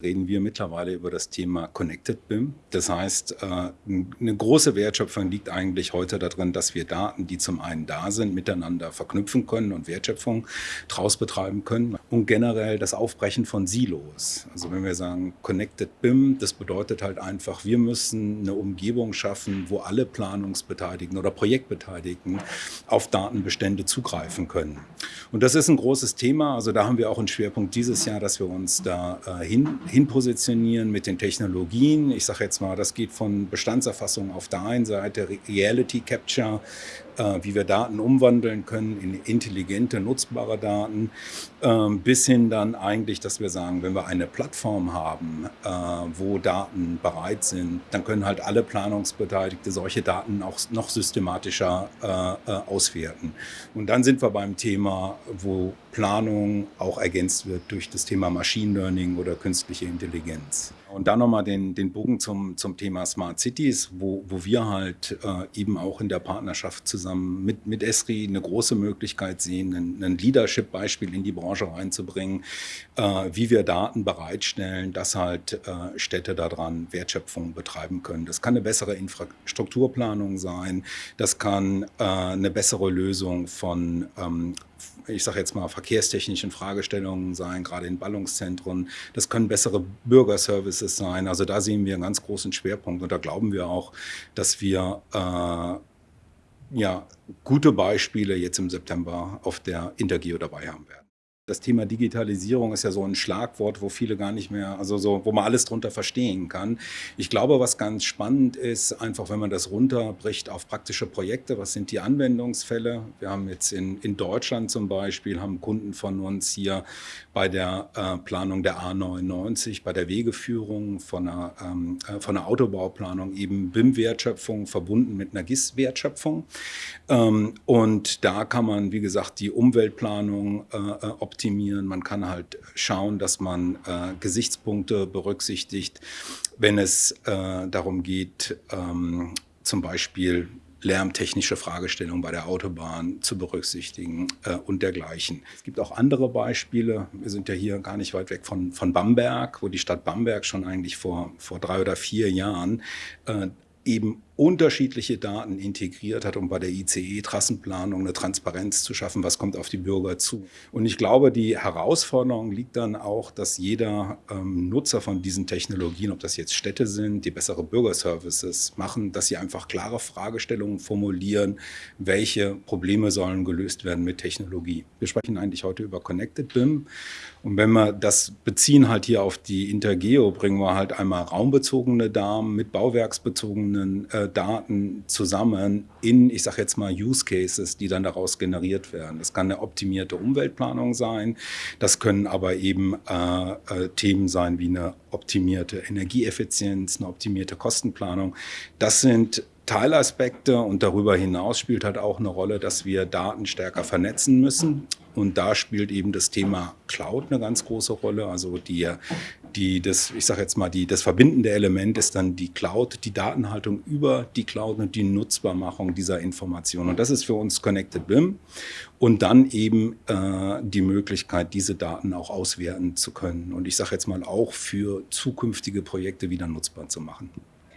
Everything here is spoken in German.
reden wir mittlerweile über das Thema Connected BIM. Das heißt, äh, eine große Wertschöpfung liegt eigentlich heute darin, dass wir Daten, die zum einen da sind, miteinander verknüpfen können und Wertschöpfung draus betreiben können und generell das Aufbrechen von Silos. Also wenn wir sagen Connected BIM, das bedeutet halt einfach, wir müssen eine Umgebung schaffen, wo alle Planungsbeteiligten oder Projektbeteiligten auf Datenbestände zugreifen können. Und das ist ein großes Thema. Also da haben wir auch einen Schwerpunkt dieses Jahr, dass wir uns da äh, hin hinpositionieren mit den Technologien. Ich sage jetzt mal, das geht von Bestandserfassung auf der einen Seite, Reality Capture, wie wir Daten umwandeln können in intelligente, nutzbare Daten, äh, bis hin dann eigentlich, dass wir sagen, wenn wir eine Plattform haben, äh, wo Daten bereit sind, dann können halt alle Planungsbeteiligte solche Daten auch noch systematischer äh, äh, auswerten. Und dann sind wir beim Thema, wo Planung auch ergänzt wird durch das Thema Machine Learning oder künstliche Intelligenz. Und dann nochmal den, den Bogen zum, zum Thema Smart Cities, wo, wo wir halt äh, eben auch in der Partnerschaft zusammen mit, mit Esri eine große Möglichkeit sehen, ein, ein Leadership-Beispiel in die Branche reinzubringen, äh, wie wir Daten bereitstellen, dass halt äh, Städte daran Wertschöpfung betreiben können. Das kann eine bessere Infrastrukturplanung sein, das kann äh, eine bessere Lösung von ähm, ich sage jetzt mal, verkehrstechnischen Fragestellungen sein, gerade in Ballungszentren. Das können bessere Bürgerservices sein. Also da sehen wir einen ganz großen Schwerpunkt und da glauben wir auch, dass wir äh, ja, gute Beispiele jetzt im September auf der Intergeo dabei haben werden. Das Thema Digitalisierung ist ja so ein Schlagwort, wo viele gar nicht mehr, also so, wo man alles drunter verstehen kann. Ich glaube, was ganz spannend ist, einfach wenn man das runterbricht auf praktische Projekte, was sind die Anwendungsfälle? Wir haben jetzt in, in Deutschland zum Beispiel, haben Kunden von uns hier bei der äh, Planung der A99, bei der Wegeführung von einer, ähm, äh, von einer Autobauplanung eben BIM-Wertschöpfung verbunden mit einer GIS-Wertschöpfung. Ähm, und da kann man, wie gesagt, die Umweltplanung äh, optimieren. Man kann halt schauen, dass man äh, Gesichtspunkte berücksichtigt, wenn es äh, darum geht, ähm, zum Beispiel lärmtechnische Fragestellungen bei der Autobahn zu berücksichtigen äh, und dergleichen. Es gibt auch andere Beispiele. Wir sind ja hier gar nicht weit weg von, von Bamberg, wo die Stadt Bamberg schon eigentlich vor, vor drei oder vier Jahren äh, eben unterschiedliche Daten integriert hat, um bei der ICE-Trassenplanung eine Transparenz zu schaffen, was kommt auf die Bürger zu. Und ich glaube, die Herausforderung liegt dann auch, dass jeder ähm, Nutzer von diesen Technologien, ob das jetzt Städte sind, die bessere Bürgerservices machen, dass sie einfach klare Fragestellungen formulieren, welche Probleme sollen gelöst werden mit Technologie. Wir sprechen eigentlich heute über Connected BIM. Und wenn wir das beziehen halt hier auf die Intergeo, bringen wir halt einmal raumbezogene Daten mit bauwerksbezogenen äh, Daten zusammen in, ich sage jetzt mal, Use Cases, die dann daraus generiert werden. Das kann eine optimierte Umweltplanung sein, das können aber eben äh, äh, Themen sein wie eine optimierte Energieeffizienz, eine optimierte Kostenplanung. Das sind Teilaspekte und darüber hinaus spielt halt auch eine Rolle, dass wir Daten stärker vernetzen müssen. Und da spielt eben das Thema Cloud eine ganz große Rolle. Also die, die das, ich sage jetzt mal, die, das verbindende Element ist dann die Cloud, die Datenhaltung über die Cloud und die Nutzbarmachung dieser Informationen. Und das ist für uns Connected BIM. Und dann eben äh, die Möglichkeit, diese Daten auch auswerten zu können. Und ich sage jetzt mal auch für zukünftige Projekte wieder nutzbar zu machen.